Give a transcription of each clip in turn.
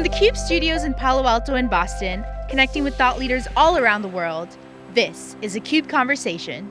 From the CUBE studios in Palo Alto and Boston, connecting with thought leaders all around the world, this is a CUBE Conversation.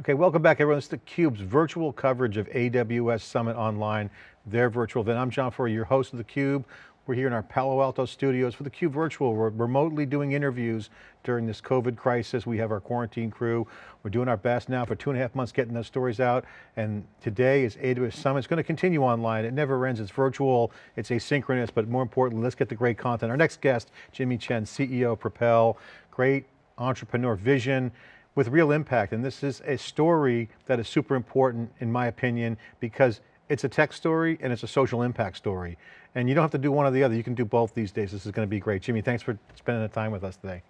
Okay, welcome back everyone. This is theCUBE's virtual coverage of AWS Summit Online, their virtual event. I'm John Furrier, your host of theCUBE. We're here in our Palo Alto studios for the theCUBE Virtual. We're remotely doing interviews during this COVID crisis. We have our quarantine crew. We're doing our best now for two and a half months getting those stories out. And today is AWS Summit. It's going to continue online. It never ends. It's virtual. It's asynchronous, but more importantly, let's get the great content. Our next guest, Jimmy Chen, CEO of Propel, great entrepreneur vision with real impact. And this is a story that is super important in my opinion, because it's a tech story and it's a social impact story. And you don't have to do one or the other. You can do both these days. This is going to be great. Jimmy, thanks for spending the time with us today.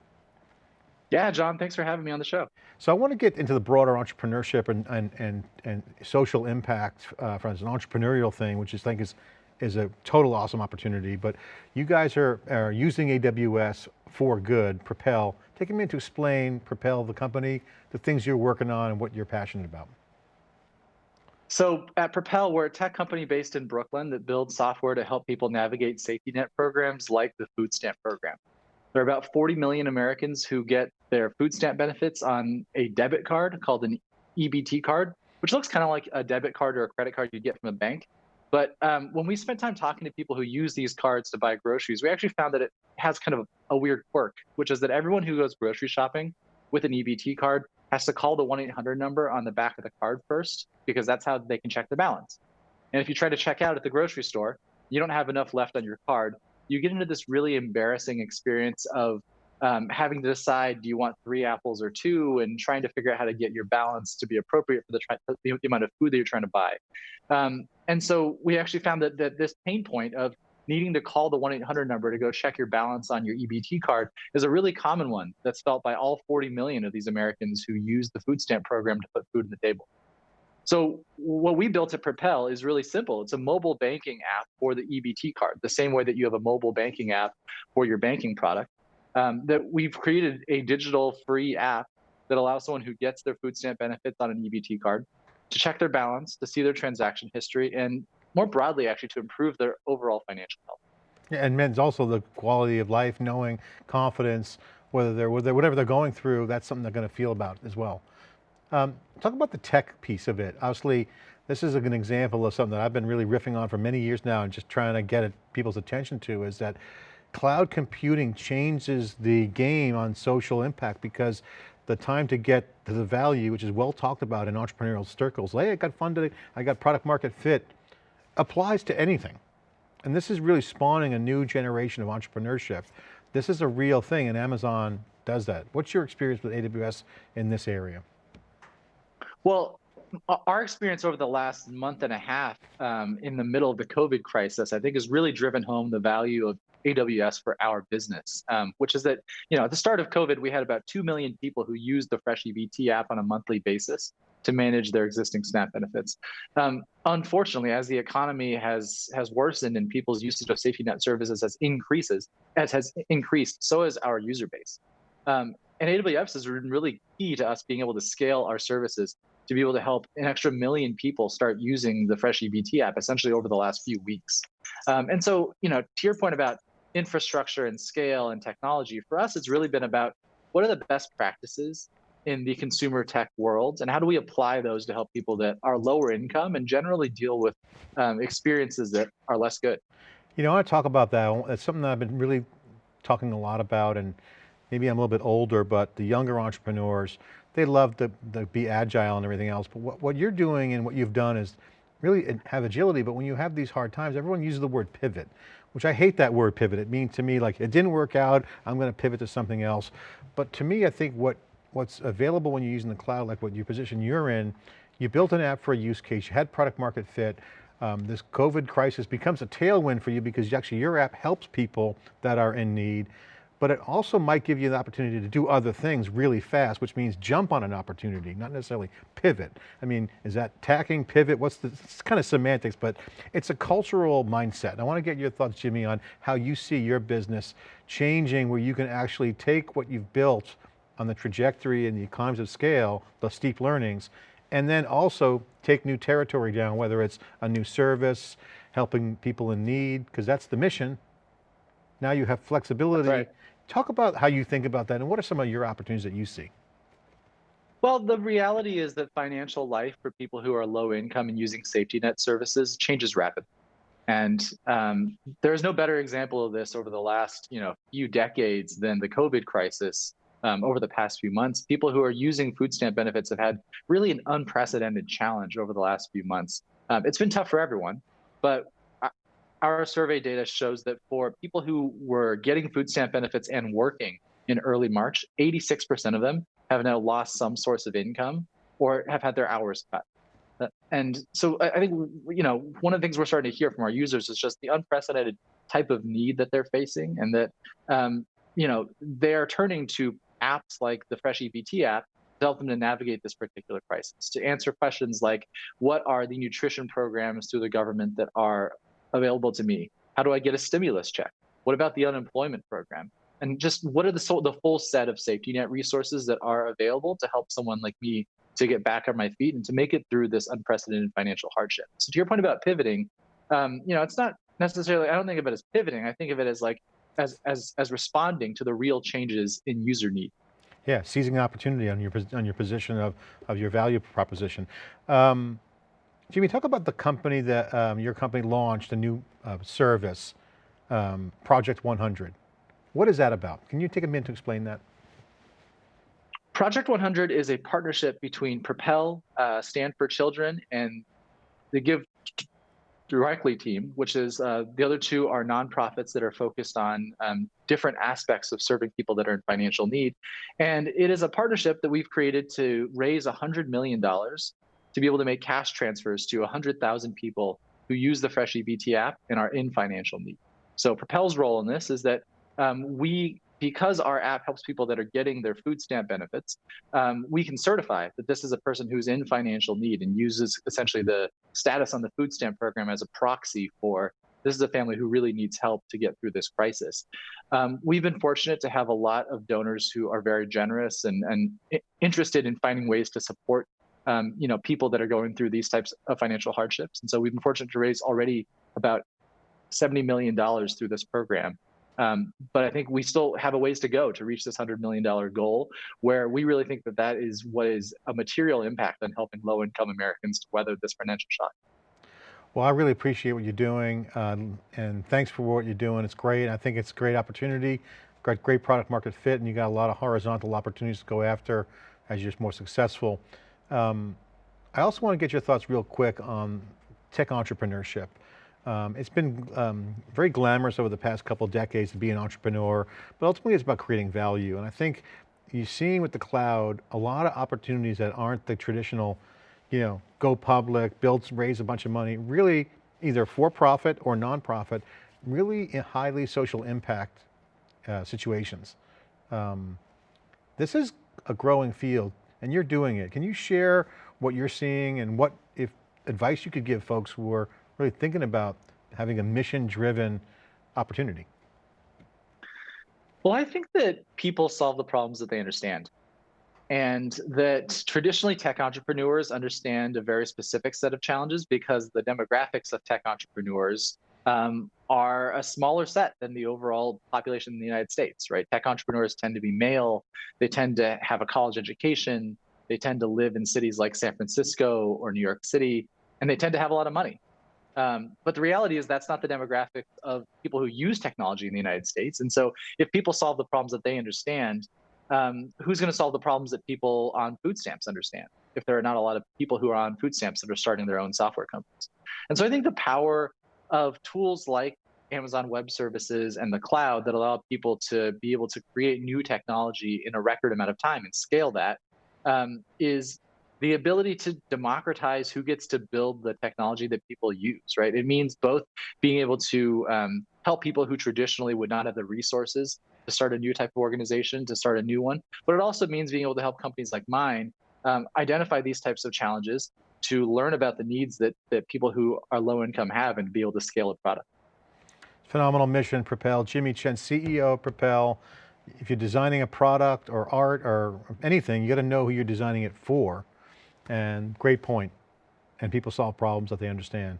Yeah, John, thanks for having me on the show. So I want to get into the broader entrepreneurship and, and, and, and social impact uh, from an entrepreneurial thing, which I think is, is a total awesome opportunity. But you guys are, are using AWS for good, Propel. Taking me to explain Propel, the company, the things you're working on and what you're passionate about. So at Propel, we're a tech company based in Brooklyn that builds software to help people navigate safety net programs like the food stamp program. There are about 40 million Americans who get their food stamp benefits on a debit card called an EBT card, which looks kind of like a debit card or a credit card you'd get from a bank. But um, when we spent time talking to people who use these cards to buy groceries, we actually found that it has kind of a weird quirk, which is that everyone who goes grocery shopping with an EBT card has to call the 1-800 number on the back of the card first, because that's how they can check the balance. And if you try to check out at the grocery store, you don't have enough left on your card, you get into this really embarrassing experience of um, having to decide, do you want three apples or two, and trying to figure out how to get your balance to be appropriate for the, the amount of food that you're trying to buy. Um, and so we actually found that, that this pain point of needing to call the 1-800 number to go check your balance on your EBT card is a really common one that's felt by all 40 million of these Americans who use the food stamp program to put food on the table. So what we built at Propel is really simple. It's a mobile banking app for the EBT card, the same way that you have a mobile banking app for your banking product. Um, that we've created a digital free app that allows someone who gets their food stamp benefits on an EBT card to check their balance, to see their transaction history, and more broadly, actually, to improve their overall financial health. Yeah, and men's also the quality of life, knowing, confidence, whether they're, whatever they're going through, that's something they're going to feel about as well. Um, talk about the tech piece of it. Obviously, this is an example of something that I've been really riffing on for many years now and just trying to get it, people's attention to is that cloud computing changes the game on social impact because the time to get to the value, which is well talked about in entrepreneurial circles, hey, I got funded, I got product market fit, applies to anything. And this is really spawning a new generation of entrepreneurship. This is a real thing and Amazon does that. What's your experience with AWS in this area? Well, our experience over the last month and a half um, in the middle of the COVID crisis, I think has really driven home the value of AWS for our business, um, which is that, you know, at the start of COVID, we had about 2 million people who used the Fresh EBT app on a monthly basis to manage their existing SNAP benefits. Um, unfortunately, as the economy has has worsened and people's usage of safety net services has increases, as has increased, so has our user base. Um, and AWS has been really key to us being able to scale our services to be able to help an extra million people start using the Fresh EBT app essentially over the last few weeks. Um, and so, you know, to your point about infrastructure and scale and technology, for us, it's really been about what are the best practices in the consumer tech world and how do we apply those to help people that are lower income and generally deal with um, experiences that are less good. You know, I want to talk about that. It's something that I've been really talking a lot about and maybe I'm a little bit older, but the younger entrepreneurs, they love to, to be agile and everything else. But what, what you're doing and what you've done is really have agility, but when you have these hard times, everyone uses the word pivot, which I hate that word pivot. It means to me like, it didn't work out, I'm going to pivot to something else. But to me, I think what what's available when you're using the cloud, like what your position you're in, you built an app for a use case, you had product market fit, um, this COVID crisis becomes a tailwind for you because actually your app helps people that are in need but it also might give you the opportunity to do other things really fast, which means jump on an opportunity, not necessarily pivot. I mean, is that tacking, pivot? What's the, it's kind of semantics, but it's a cultural mindset. I want to get your thoughts, Jimmy, on how you see your business changing where you can actually take what you've built on the trajectory and the economies of scale, the steep learnings, and then also take new territory down, whether it's a new service, helping people in need, because that's the mission. Now you have flexibility. Right. Talk about how you think about that and what are some of your opportunities that you see? Well, the reality is that financial life for people who are low income and using safety net services changes rapidly. And um, there's no better example of this over the last you know few decades than the COVID crisis. Um, over the past few months, people who are using food stamp benefits have had really an unprecedented challenge over the last few months. Um, it's been tough for everyone, but our survey data shows that for people who were getting food stamp benefits and working in early March, 86% of them have now lost some source of income or have had their hours cut. Uh, and so I think, you know, one of the things we're starting to hear from our users is just the unprecedented type of need that they're facing and that, um, you know, they're turning to apps like the Fresh EBT app to help them to navigate this particular crisis, to answer questions like, what are the nutrition programs through the government that are available to me? How do I get a stimulus check? What about the unemployment program? And just what are the, the full set of safety net resources that are available to help someone like me to get back on my feet and to make it through this unprecedented financial hardship. So to your point about pivoting, um, you know, it's not necessarily, I don't think of it as pivoting. I think of it as like, as, as, as responding to the real changes in user need. Yeah, seizing opportunity on your, on your position of, of your value proposition. Um, Jimmy, talk about the company that um, your company launched, a new uh, service, um, Project 100. What is that about? Can you take a minute to explain that? Project 100 is a partnership between Propel, uh, Stand for Children, and the Give Directly team, which is uh, the other two are nonprofits that are focused on um, different aspects of serving people that are in financial need. And it is a partnership that we've created to raise $100 million to be able to make cash transfers to 100,000 people who use the Fresh EBT app and are in financial need. So Propel's role in this is that um, we because our app helps people that are getting their food stamp benefits, um, we can certify that this is a person who's in financial need and uses essentially the status on the food stamp program as a proxy for this is a family who really needs help to get through this crisis. Um, we've been fortunate to have a lot of donors who are very generous and, and interested in finding ways to support um, you know, people that are going through these types of financial hardships. And so we've been fortunate to raise already about $70 million through this program. Um, but I think we still have a ways to go to reach this $100 million goal, where we really think that that is what is a material impact on helping low income Americans to weather this financial shock. Well, I really appreciate what you're doing, um, and thanks for what you're doing. It's great. I think it's a great opportunity, got great product market fit, and you got a lot of horizontal opportunities to go after as you're more successful. Um, I also want to get your thoughts real quick on tech entrepreneurship. Um, it's been um, very glamorous over the past couple decades to be an entrepreneur, but ultimately it's about creating value. And I think you're seeing with the cloud, a lot of opportunities that aren't the traditional, you know, go public, build, raise a bunch of money, really either for profit or nonprofit, really highly social impact uh, situations. Um, this is a growing field and you're doing it. Can you share what you're seeing and what if advice you could give folks who are really thinking about having a mission-driven opportunity? Well, I think that people solve the problems that they understand. And that traditionally tech entrepreneurs understand a very specific set of challenges because the demographics of tech entrepreneurs um, are a smaller set than the overall population in the United States, right? Tech entrepreneurs tend to be male, they tend to have a college education, they tend to live in cities like San Francisco or New York City, and they tend to have a lot of money. Um, but the reality is that's not the demographic of people who use technology in the United States. And so if people solve the problems that they understand, um, who's going to solve the problems that people on food stamps understand? If there are not a lot of people who are on food stamps that are starting their own software companies. And so I think the power of tools like Amazon Web Services and the cloud that allow people to be able to create new technology in a record amount of time and scale that um, is the ability to democratize who gets to build the technology that people use, right? It means both being able to um, help people who traditionally would not have the resources to start a new type of organization, to start a new one, but it also means being able to help companies like mine um, identify these types of challenges to learn about the needs that, that people who are low income have and be able to scale a product. Phenomenal mission, Propel. Jimmy Chen, CEO of Propel. If you're designing a product or art or anything, you got to know who you're designing it for. And great point. And people solve problems that they understand.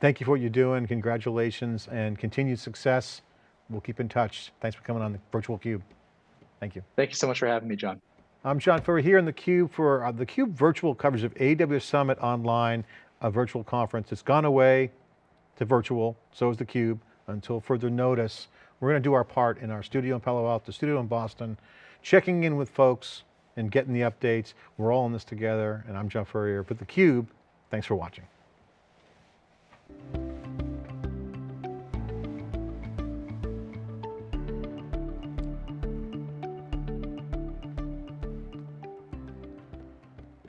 Thank you for what you're doing. Congratulations and continued success. We'll keep in touch. Thanks for coming on the Virtual Cube. Thank you. Thank you so much for having me, John. I'm John Furrier here in theCUBE for uh, theCUBE virtual coverage of AWS Summit Online, a virtual conference. It's gone away to virtual, so is theCUBE, until further notice. We're going to do our part in our studio in Palo Alto, studio in Boston, checking in with folks and getting the updates. We're all in this together, and I'm John Furrier for theCUBE. Thanks for watching.